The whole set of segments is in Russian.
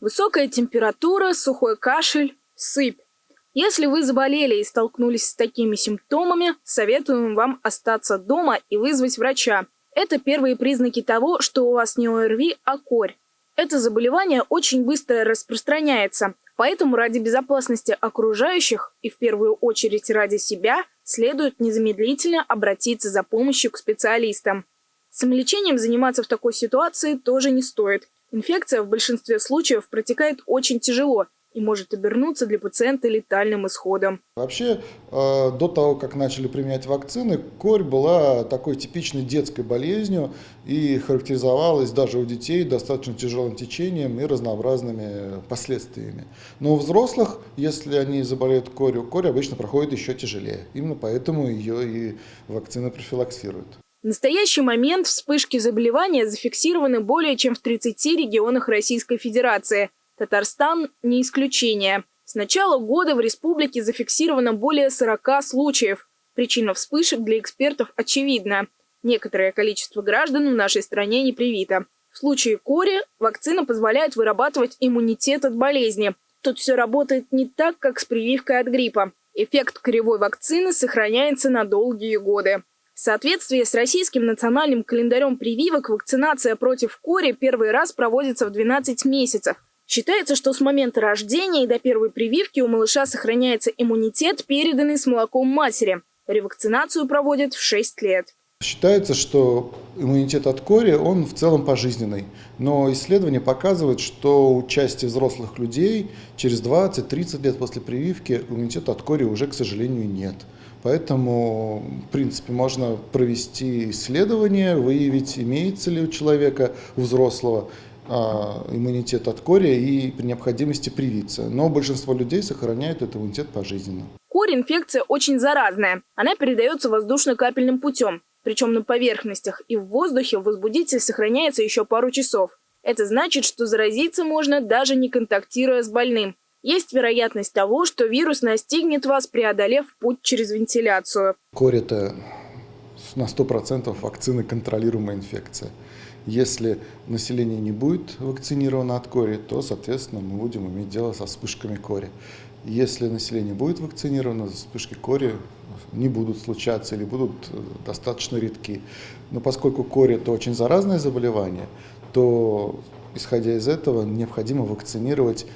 Высокая температура, сухой кашель, сыпь. Если вы заболели и столкнулись с такими симптомами, советуем вам остаться дома и вызвать врача. Это первые признаки того, что у вас не ОРВИ, а корь. Это заболевание очень быстро распространяется, поэтому ради безопасности окружающих и в первую очередь ради себя следует незамедлительно обратиться за помощью к специалистам. Самолечением заниматься в такой ситуации тоже не стоит. Инфекция в большинстве случаев протекает очень тяжело – и может обернуться для пациента летальным исходом. Вообще, э, до того, как начали применять вакцины, корь была такой типичной детской болезнью и характеризовалась даже у детей достаточно тяжелым течением и разнообразными последствиями. Но у взрослых, если они заболеют корью, корь обычно проходит еще тяжелее. Именно поэтому ее и вакцины профилаксируют. В настоящий момент вспышки заболевания зафиксированы более чем в 30 регионах Российской Федерации – Татарстан не исключение. С начала года в республике зафиксировано более 40 случаев. Причина вспышек для экспертов очевидна. Некоторое количество граждан в нашей стране не привито. В случае кори вакцина позволяет вырабатывать иммунитет от болезни. Тут все работает не так, как с прививкой от гриппа. Эффект коревой вакцины сохраняется на долгие годы. В соответствии с российским национальным календарем прививок вакцинация против кори первый раз проводится в 12 месяцев – Считается, что с момента рождения и до первой прививки у малыша сохраняется иммунитет, переданный с молоком матери. Ревакцинацию проводят в 6 лет. Считается, что иммунитет от кори, он в целом пожизненный. Но исследования показывают, что у части взрослых людей через 20-30 лет после прививки иммунитета от кори уже, к сожалению, нет. Поэтому, в принципе, можно провести исследование, выявить, имеется ли у человека, у взрослого, а, иммунитет от кори и при необходимости привиться. Но большинство людей сохраняют этот иммунитет пожизненно. Корь – инфекция очень заразная. Она передается воздушно-капельным путем. Причем на поверхностях и в воздухе возбудитель сохраняется еще пару часов. Это значит, что заразиться можно даже не контактируя с больным. Есть вероятность того, что вирус настигнет вас, преодолев путь через вентиляцию. Корь – это на 100% вакцины контролируемая инфекция. Если население не будет вакцинировано от кори, то, соответственно, мы будем иметь дело со вспышками кори. Если население будет вакцинировано, вспышки кори не будут случаться или будут э, достаточно редки. Но поскольку кори – это очень заразное заболевание, то, исходя из этого, необходимо вакцинировать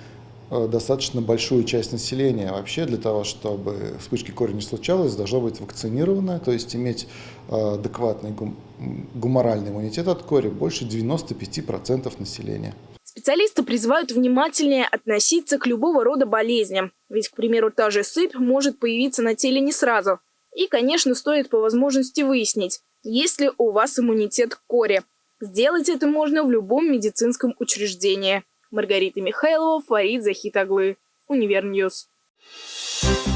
Э, достаточно большую часть населения. Вообще для того, чтобы вспышки кори не случалось, должно быть вакцинировано, то есть иметь э, адекватный гум гуморальный иммунитет от кори больше 95% населения. Специалисты призывают внимательнее относиться к любого рода болезням. Ведь, к примеру, та же сыпь может появиться на теле не сразу. И, конечно, стоит по возможности выяснить, есть ли у вас иммунитет к коре. Сделать это можно в любом медицинском учреждении. Маргарита Михайлова, Фарид Захитаглы. Univer News. Univer News.